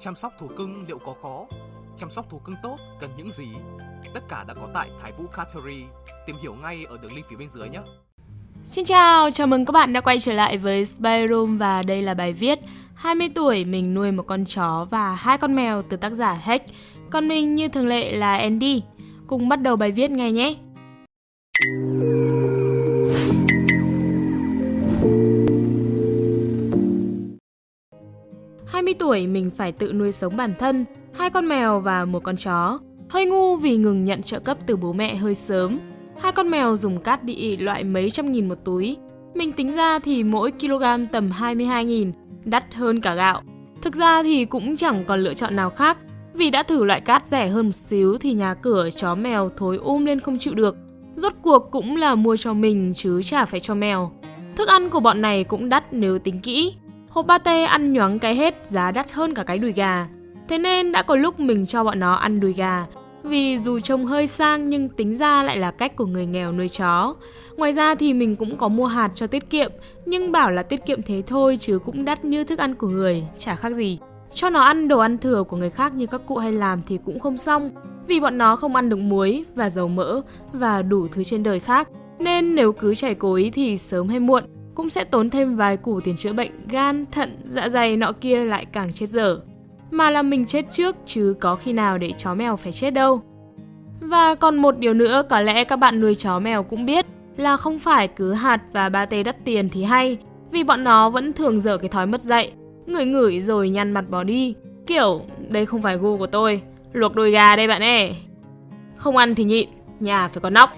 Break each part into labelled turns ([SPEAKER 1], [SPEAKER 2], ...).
[SPEAKER 1] Chăm sóc thú cưng liệu có khó? Chăm sóc thú cưng tốt cần những gì? Tất cả đã có tại Thái Vũ Cattery. Tìm hiểu ngay ở đường link phía bên dưới nhé.
[SPEAKER 2] Xin chào, chào mừng các bạn đã quay trở lại với Spy Room và đây là bài viết 20 tuổi mình nuôi một con chó và hai con mèo từ tác giả Heck. Còn mình như thường lệ là Andy. Cùng bắt đầu bài viết ngay nhé. Tuổi mình phải tự nuôi sống bản thân, hai con mèo và một con chó. Hơi ngu vì ngừng nhận trợ cấp từ bố mẹ hơi sớm. Hai con mèo dùng cát địa loại mấy trăm nghìn một túi. Mình tính ra thì mỗi kg tầm 22 nghìn, đắt hơn cả gạo. Thực ra thì cũng chẳng còn lựa chọn nào khác. Vì đã thử loại cát rẻ hơn một xíu thì nhà cửa chó mèo thối um lên không chịu được. Rốt cuộc cũng là mua cho mình chứ chả phải cho mèo. Thức ăn của bọn này cũng đắt nếu tính kỹ. Hộp pate ăn nhoáng cái hết giá đắt hơn cả cái đùi gà. Thế nên đã có lúc mình cho bọn nó ăn đùi gà. Vì dù trông hơi sang nhưng tính ra lại là cách của người nghèo nuôi chó. Ngoài ra thì mình cũng có mua hạt cho tiết kiệm, nhưng bảo là tiết kiệm thế thôi chứ cũng đắt như thức ăn của người, chả khác gì. Cho nó ăn đồ ăn thừa của người khác như các cụ hay làm thì cũng không xong, vì bọn nó không ăn được muối và dầu mỡ và đủ thứ trên đời khác. Nên nếu cứ chảy cố ý thì sớm hay muộn cũng sẽ tốn thêm vài củ tiền chữa bệnh gan, thận, dạ dày nọ kia lại càng chết dở. Mà là mình chết trước chứ có khi nào để chó mèo phải chết đâu. Và còn một điều nữa có lẽ các bạn nuôi chó mèo cũng biết là không phải cứ hạt và ba tê đắt tiền thì hay, vì bọn nó vẫn thường dở cái thói mất dạy, ngửi ngửi rồi nhăn mặt bỏ đi. Kiểu, đây không phải gu của tôi, luộc đùi gà đây bạn ơi. Không ăn thì nhịn, nhà phải có nóc.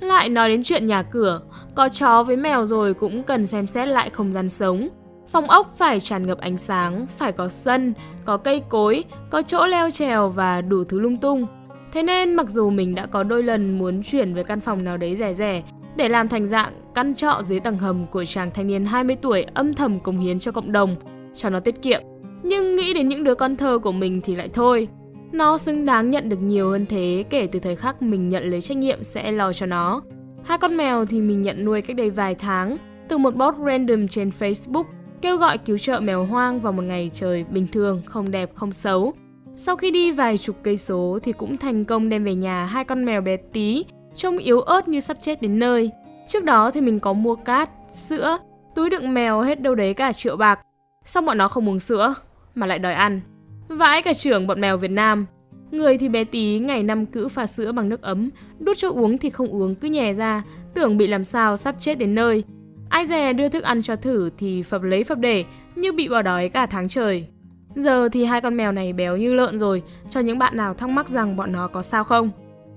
[SPEAKER 2] Lại nói đến chuyện nhà cửa, có chó với mèo rồi cũng cần xem xét lại không gian sống. Phòng ốc phải tràn ngập ánh sáng, phải có sân, có cây cối, có chỗ leo trèo và đủ thứ lung tung. Thế nên mặc dù mình đã có đôi lần muốn chuyển về căn phòng nào đấy rẻ rẻ để làm thành dạng căn trọ dưới tầng hầm của chàng thanh niên 20 tuổi âm thầm cống hiến cho cộng đồng, cho nó tiết kiệm. Nhưng nghĩ đến những đứa con thơ của mình thì lại thôi. Nó xứng đáng nhận được nhiều hơn thế kể từ thời khắc mình nhận lấy trách nhiệm sẽ lo cho nó. Hai con mèo thì mình nhận nuôi cách đây vài tháng từ một bot random trên Facebook kêu gọi cứu trợ mèo hoang vào một ngày trời bình thường, không đẹp, không xấu. Sau khi đi vài chục cây số thì cũng thành công đem về nhà hai con mèo bé tí, trông yếu ớt như sắp chết đến nơi. Trước đó thì mình có mua cát, sữa, túi đựng mèo hết đâu đấy cả triệu bạc. Xong bọn nó không uống sữa, mà lại đòi ăn. Vãi cả trưởng bọn mèo Việt Nam. Người thì bé tí ngày năm cữ pha sữa bằng nước ấm, đút cho uống thì không uống cứ nhè ra, tưởng bị làm sao sắp chết đến nơi. Ai dè đưa thức ăn cho thử thì phập lấy phập để, như bị bỏ đói cả tháng trời. Giờ thì hai con mèo này béo như lợn rồi, cho những bạn nào thắc mắc rằng bọn nó có sao không.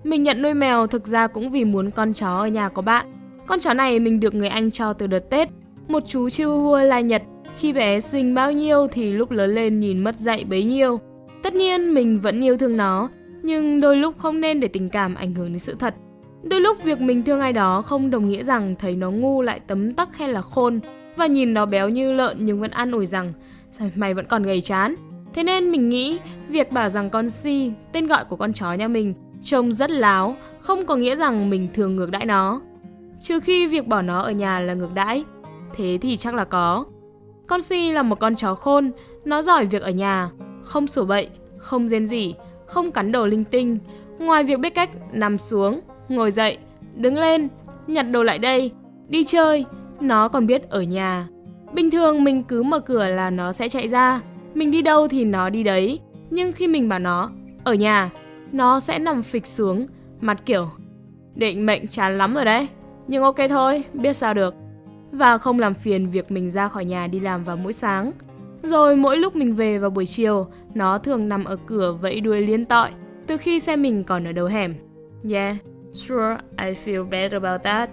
[SPEAKER 2] Mình nhận nuôi mèo thực ra cũng vì muốn con chó ở nhà có bạn. Con chó này mình được người anh cho từ đợt Tết, một chú Chihuahua lai Nhật. Khi bé sinh bao nhiêu thì lúc lớn lên nhìn mất dạy bấy nhiêu. Tất nhiên mình vẫn yêu thương nó, nhưng đôi lúc không nên để tình cảm ảnh hưởng đến sự thật. Đôi lúc việc mình thương ai đó không đồng nghĩa rằng thấy nó ngu lại tấm tắc hay là khôn và nhìn nó béo như lợn nhưng vẫn an ủi rằng mày vẫn còn gầy chán. Thế nên mình nghĩ việc bảo rằng con Si, tên gọi của con chó nhà mình, trông rất láo, không có nghĩa rằng mình thường ngược đãi nó. Trừ khi việc bỏ nó ở nhà là ngược đãi, thế thì chắc là có. Con Si là một con chó khôn, nó giỏi việc ở nhà, không sủa bậy, không rên rỉ, không cắn đồ linh tinh. Ngoài việc biết cách nằm xuống, ngồi dậy, đứng lên, nhặt đồ lại đây, đi chơi, nó còn biết ở nhà. Bình thường mình cứ mở cửa là nó sẽ chạy ra, mình đi đâu thì nó đi đấy. Nhưng khi mình bảo nó ở nhà, nó sẽ nằm phịch xuống, mặt kiểu định mệnh chán lắm rồi đấy. Nhưng ok thôi, biết sao được. Và không làm phiền việc mình ra khỏi nhà đi làm vào mỗi sáng. Rồi mỗi lúc mình về vào buổi chiều, nó thường nằm ở cửa vẫy đuôi liên tội, từ khi xe mình còn ở đầu hẻm. Yeah, sure, I feel better about that.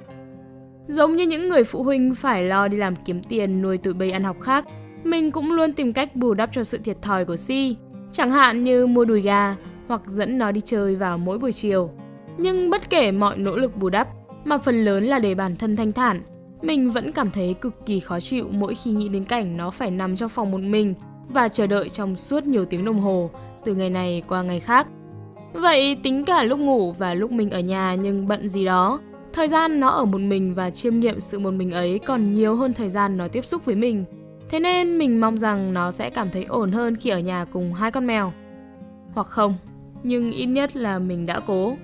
[SPEAKER 2] Giống như những người phụ huynh phải lo đi làm kiếm tiền nuôi tụi bây ăn học khác, mình cũng luôn tìm cách bù đắp cho sự thiệt thòi của Si. Chẳng hạn như mua đùi gà hoặc dẫn nó đi chơi vào mỗi buổi chiều. Nhưng bất kể mọi nỗ lực bù đắp, mà phần lớn là để bản thân thanh thản, mình vẫn cảm thấy cực kỳ khó chịu mỗi khi nghĩ đến cảnh nó phải nằm trong phòng một mình và chờ đợi trong suốt nhiều tiếng đồng hồ, từ ngày này qua ngày khác. Vậy tính cả lúc ngủ và lúc mình ở nhà nhưng bận gì đó, thời gian nó ở một mình và chiêm nghiệm sự một mình ấy còn nhiều hơn thời gian nó tiếp xúc với mình. Thế nên mình mong rằng nó sẽ cảm thấy ổn hơn khi ở nhà cùng hai con mèo. Hoặc không, nhưng ít nhất là mình đã cố.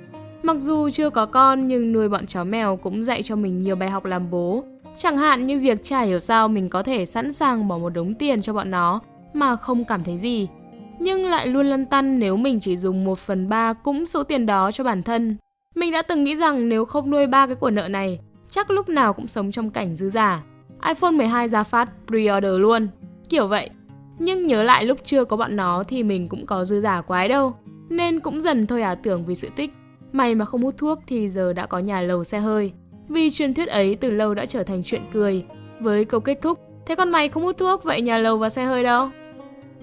[SPEAKER 2] Mặc dù chưa có con nhưng nuôi bọn chó mèo cũng dạy cho mình nhiều bài học làm bố. Chẳng hạn như việc chả hiểu sao mình có thể sẵn sàng bỏ một đống tiền cho bọn nó mà không cảm thấy gì. Nhưng lại luôn lăn tăn nếu mình chỉ dùng 1 phần 3 cũng số tiền đó cho bản thân. Mình đã từng nghĩ rằng nếu không nuôi ba cái của nợ này, chắc lúc nào cũng sống trong cảnh dư giả. iPhone 12 ra phát pre-order luôn. Kiểu vậy. Nhưng nhớ lại lúc chưa có bọn nó thì mình cũng có dư giả quái đâu. Nên cũng dần thôi ảo tưởng vì sự tích. May mà không hút thuốc thì giờ đã có nhà lầu xe hơi. Vì truyền thuyết ấy từ lâu đã trở thành chuyện cười. Với câu kết thúc, thế con mày không hút thuốc vậy nhà lầu và xe hơi đâu?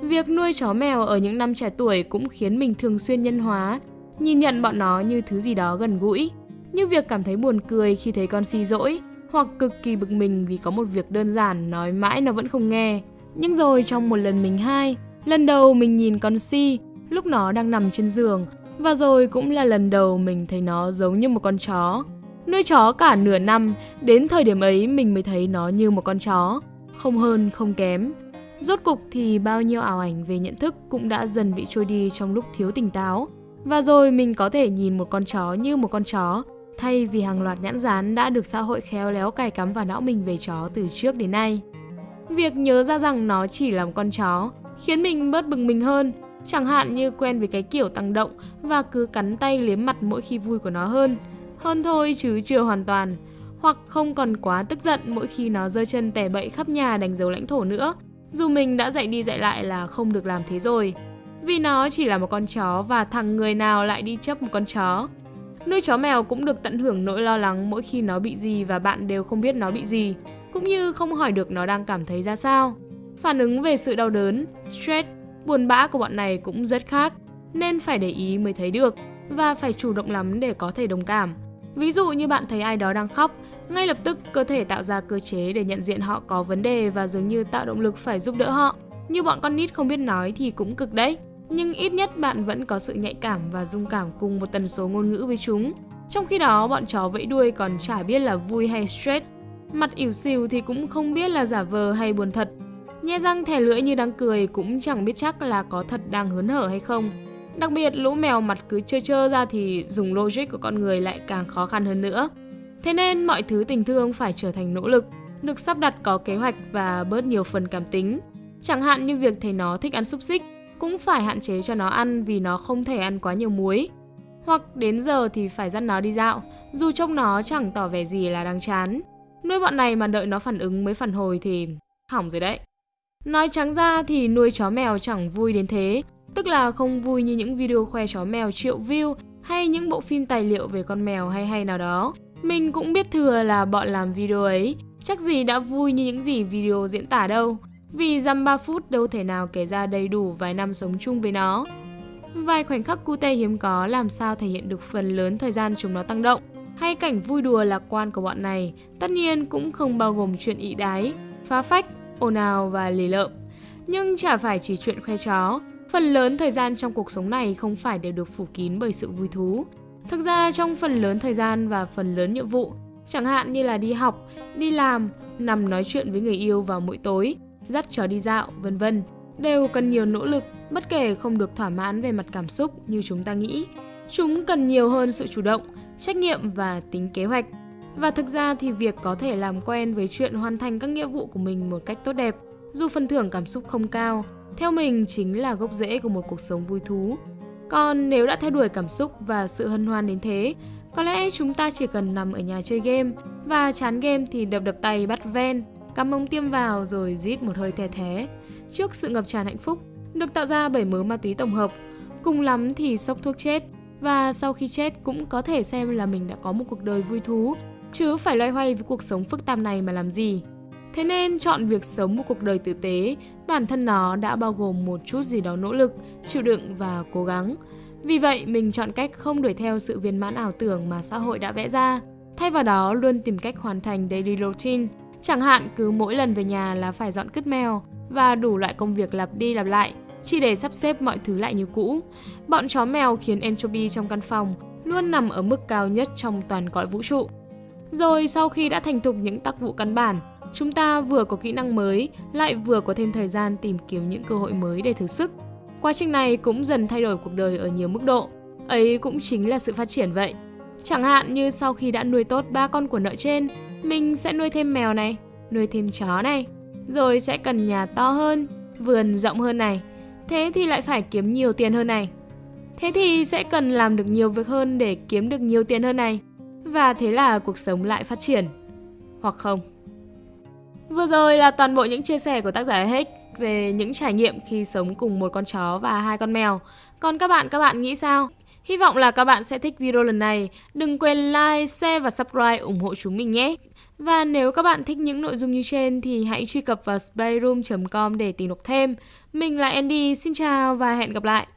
[SPEAKER 2] Việc nuôi chó mèo ở những năm trẻ tuổi cũng khiến mình thường xuyên nhân hóa, nhìn nhận bọn nó như thứ gì đó gần gũi, như việc cảm thấy buồn cười khi thấy con si dỗi, hoặc cực kỳ bực mình vì có một việc đơn giản nói mãi nó vẫn không nghe. Nhưng rồi trong một lần mình hai, lần đầu mình nhìn con si, lúc nó đang nằm trên giường, và rồi cũng là lần đầu mình thấy nó giống như một con chó. Nuôi chó cả nửa năm, đến thời điểm ấy mình mới thấy nó như một con chó, không hơn không kém. Rốt cục thì bao nhiêu ảo ảnh về nhận thức cũng đã dần bị trôi đi trong lúc thiếu tỉnh táo. Và rồi mình có thể nhìn một con chó như một con chó, thay vì hàng loạt nhãn dán đã được xã hội khéo léo cài cắm vào não mình về chó từ trước đến nay. Việc nhớ ra rằng nó chỉ là một con chó khiến mình bớt bừng mình hơn, chẳng hạn như quen với cái kiểu tăng động và cứ cắn tay liếm mặt mỗi khi vui của nó hơn. Hơn thôi chứ chưa hoàn toàn. Hoặc không còn quá tức giận mỗi khi nó giơ chân tè bậy khắp nhà đánh dấu lãnh thổ nữa, dù mình đã dạy đi dạy lại là không được làm thế rồi. Vì nó chỉ là một con chó và thằng người nào lại đi chấp một con chó. Nuôi chó mèo cũng được tận hưởng nỗi lo lắng mỗi khi nó bị gì và bạn đều không biết nó bị gì, cũng như không hỏi được nó đang cảm thấy ra sao. Phản ứng về sự đau đớn, stress, buồn bã của bọn này cũng rất khác, nên phải để ý mới thấy được và phải chủ động lắm để có thể đồng cảm. Ví dụ như bạn thấy ai đó đang khóc, ngay lập tức cơ thể tạo ra cơ chế để nhận diện họ có vấn đề và dường như tạo động lực phải giúp đỡ họ. Như bọn con nít không biết nói thì cũng cực đấy. Nhưng ít nhất bạn vẫn có sự nhạy cảm và dung cảm cùng một tần số ngôn ngữ với chúng. Trong khi đó, bọn chó vẫy đuôi còn chả biết là vui hay stress. Mặt ỉu xìu thì cũng không biết là giả vờ hay buồn thật. Nhe răng thè lưỡi như đang cười cũng chẳng biết chắc là có thật đang hớn hở hay không. Đặc biệt lũ mèo mặt cứ trơ trơ ra thì dùng logic của con người lại càng khó khăn hơn nữa. Thế nên mọi thứ tình thương phải trở thành nỗ lực, được sắp đặt có kế hoạch và bớt nhiều phần cảm tính. Chẳng hạn như việc thấy nó thích ăn xúc xích, cũng phải hạn chế cho nó ăn vì nó không thể ăn quá nhiều muối. Hoặc đến giờ thì phải dắt nó đi dạo, dù trông nó chẳng tỏ vẻ gì là đang chán. Nuôi bọn này mà đợi nó phản ứng mới phản hồi thì hỏng rồi đấy. Nói trắng ra thì nuôi chó mèo chẳng vui đến thế, tức là không vui như những video khoe chó mèo triệu view hay những bộ phim tài liệu về con mèo hay hay nào đó. Mình cũng biết thừa là bọn làm video ấy, chắc gì đã vui như những gì video diễn tả đâu. Vì dăm 3 phút đâu thể nào kể ra đầy đủ vài năm sống chung với nó. Vài khoảnh khắc cute hiếm có làm sao thể hiện được phần lớn thời gian chúng nó tăng động, hay cảnh vui đùa lạc quan của bọn này, tất nhiên cũng không bao gồm chuyện ị đái, phá phách, ồn ào và lì lợm. Nhưng chả phải chỉ chuyện khoe chó, phần lớn thời gian trong cuộc sống này không phải đều được phủ kín bởi sự vui thú. Thực ra trong phần lớn thời gian và phần lớn nhiệm vụ, chẳng hạn như là đi học, đi làm, nằm nói chuyện với người yêu vào mỗi tối, dắt chó đi dạo, vân vân, đều cần nhiều nỗ lực, bất kể không được thỏa mãn về mặt cảm xúc như chúng ta nghĩ. Chúng cần nhiều hơn sự chủ động, trách nhiệm và tính kế hoạch. Và thực ra thì việc có thể làm quen với chuyện hoàn thành các nghĩa vụ của mình một cách tốt đẹp, dù phần thưởng cảm xúc không cao, theo mình chính là gốc rễ của một cuộc sống vui thú. Còn nếu đã theo đuổi cảm xúc và sự hân hoan đến thế, có lẽ chúng ta chỉ cần nằm ở nhà chơi game và chán game thì đập đập tay bắt ven, cắm ống tiêm vào rồi rít một hơi the thế. Trước sự ngập tràn hạnh phúc, được tạo ra bởi mớ ma túy tổng hợp, cùng lắm thì sốc thuốc chết và sau khi chết cũng có thể xem là mình đã có một cuộc đời vui thú, chứ phải loay hoay với cuộc sống phức tạp này mà làm gì. Thế nên chọn việc sống một cuộc đời tử tế, bản thân nó đã bao gồm một chút gì đó nỗ lực, chịu đựng và cố gắng. Vì vậy, mình chọn cách không đuổi theo sự viên mãn ảo tưởng mà xã hội đã vẽ ra. Thay vào đó, luôn tìm cách hoàn thành daily routine. Chẳng hạn cứ mỗi lần về nhà là phải dọn cứt mèo và đủ loại công việc lặp đi lặp lại, chỉ để sắp xếp mọi thứ lại như cũ. Bọn chó mèo khiến entropy trong căn phòng luôn nằm ở mức cao nhất trong toàn cõi vũ trụ. Rồi sau khi đã thành thục những tác vụ căn bản, chúng ta vừa có kỹ năng mới, lại vừa có thêm thời gian tìm kiếm những cơ hội mới để thử sức. Quá trình này cũng dần thay đổi cuộc đời ở nhiều mức độ. Ấy cũng chính là sự phát triển vậy. Chẳng hạn như sau khi đã nuôi tốt ba con của nợ trên, mình sẽ nuôi thêm mèo này, nuôi thêm chó này, rồi sẽ cần nhà to hơn, vườn rộng hơn này. Thế thì lại phải kiếm nhiều tiền hơn này. Thế thì sẽ cần làm được nhiều việc hơn để kiếm được nhiều tiền hơn này. Và thế là cuộc sống lại phát triển. Hoặc không. Vừa rồi là toàn bộ những chia sẻ của tác giả Heck về những trải nghiệm khi sống cùng một con chó và hai con mèo. Còn các bạn, các bạn nghĩ sao? Hy vọng là các bạn sẽ thích video lần này. Đừng quên like, share và subscribe ủng hộ chúng mình nhé. Và nếu các bạn thích những nội dung như trên thì hãy truy cập vào spyroom.com để tìm đọc thêm. Mình là Andy, xin chào và hẹn gặp lại.